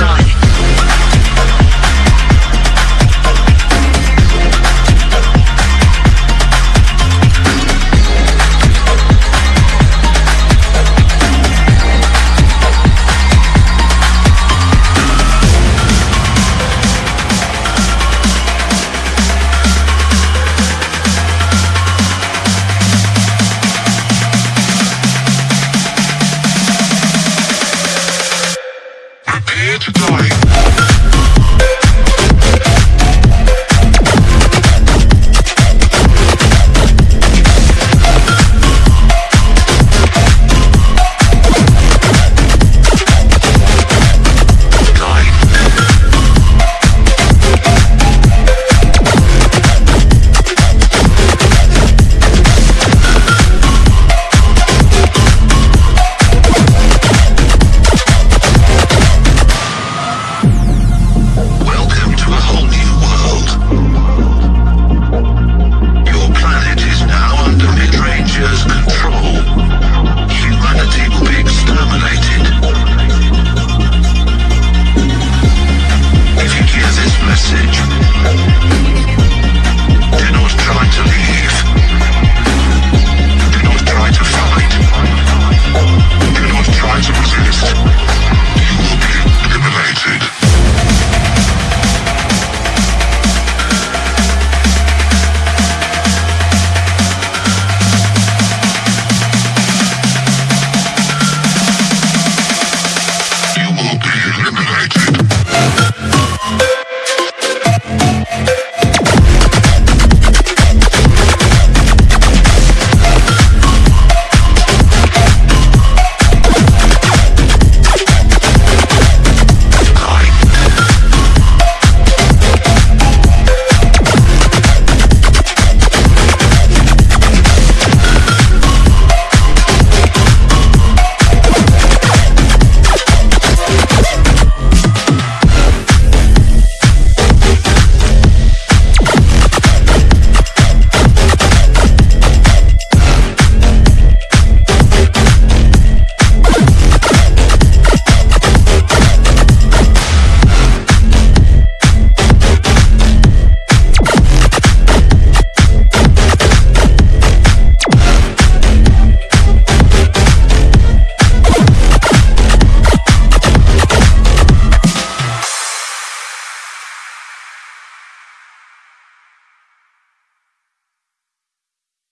die. here to.